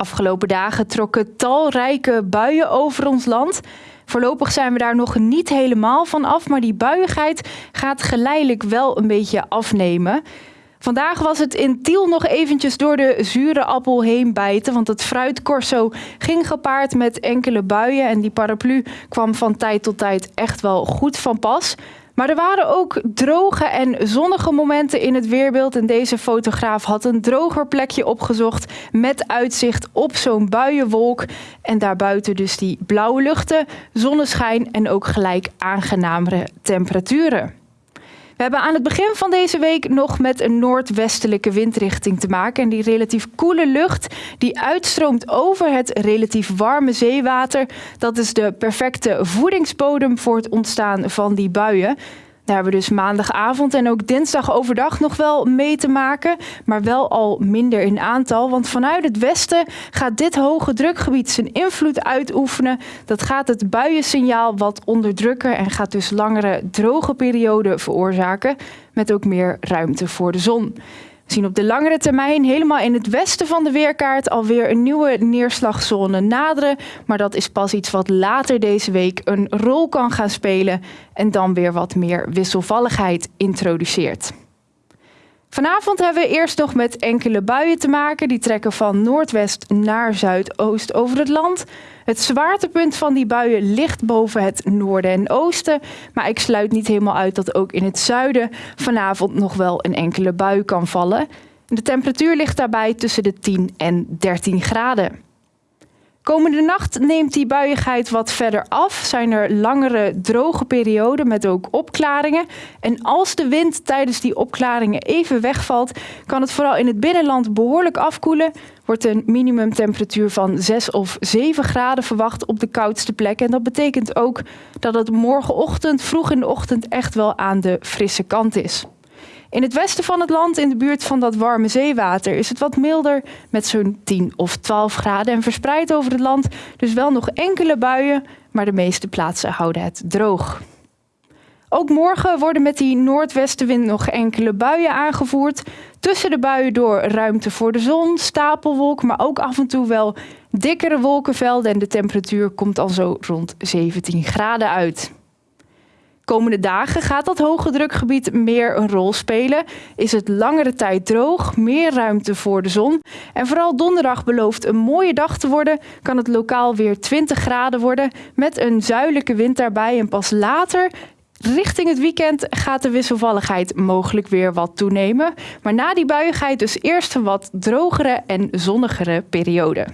Afgelopen dagen trokken talrijke buien over ons land. Voorlopig zijn we daar nog niet helemaal van af, maar die buiigheid gaat geleidelijk wel een beetje afnemen. Vandaag was het in Tiel nog eventjes door de zure appel heen bijten, want het fruitcorso ging gepaard met enkele buien en die paraplu kwam van tijd tot tijd echt wel goed van pas. Maar er waren ook droge en zonnige momenten in het weerbeeld. En deze fotograaf had een droger plekje opgezocht met uitzicht op zo'n buienwolk. En daarbuiten dus die blauwe luchten, zonneschijn en ook gelijk aangenamere temperaturen. We hebben aan het begin van deze week nog met een noordwestelijke windrichting te maken. En die relatief koele lucht die uitstroomt over het relatief warme zeewater, dat is de perfecte voedingsbodem voor het ontstaan van die buien. Daar hebben we dus maandagavond en ook dinsdag overdag nog wel mee te maken, maar wel al minder in aantal. Want vanuit het westen gaat dit hoge drukgebied zijn invloed uitoefenen. Dat gaat het buiensignaal wat onderdrukken en gaat dus langere droge perioden veroorzaken, met ook meer ruimte voor de zon. We zien op de langere termijn helemaal in het westen van de weerkaart alweer een nieuwe neerslagzone naderen. Maar dat is pas iets wat later deze week een rol kan gaan spelen en dan weer wat meer wisselvalligheid introduceert. Vanavond hebben we eerst nog met enkele buien te maken. Die trekken van noordwest naar zuidoost over het land. Het zwaartepunt van die buien ligt boven het noorden en oosten. Maar ik sluit niet helemaal uit dat ook in het zuiden vanavond nog wel een enkele bui kan vallen. De temperatuur ligt daarbij tussen de 10 en 13 graden. Komende nacht neemt die buiigheid wat verder af. Zijn er langere droge perioden met ook opklaringen. En als de wind tijdens die opklaringen even wegvalt, kan het vooral in het binnenland behoorlijk afkoelen. Wordt een minimumtemperatuur van 6 of 7 graden verwacht op de koudste plek. En dat betekent ook dat het morgenochtend, vroeg in de ochtend, echt wel aan de frisse kant is. In het westen van het land, in de buurt van dat warme zeewater, is het wat milder met zo'n 10 of 12 graden. En verspreid over het land dus wel nog enkele buien, maar de meeste plaatsen houden het droog. Ook morgen worden met die noordwestenwind nog enkele buien aangevoerd. Tussen de buien door ruimte voor de zon, stapelwolk, maar ook af en toe wel dikkere wolkenvelden. En de temperatuur komt al zo rond 17 graden uit. Komende dagen gaat dat hoge drukgebied meer een rol spelen. Is het langere tijd droog, meer ruimte voor de zon. En vooral donderdag belooft een mooie dag te worden. Kan het lokaal weer 20 graden worden met een zuidelijke wind daarbij. En pas later Richting het weekend gaat de wisselvalligheid mogelijk weer wat toenemen. Maar na die buiigheid dus eerst een wat drogere en zonnigere periode.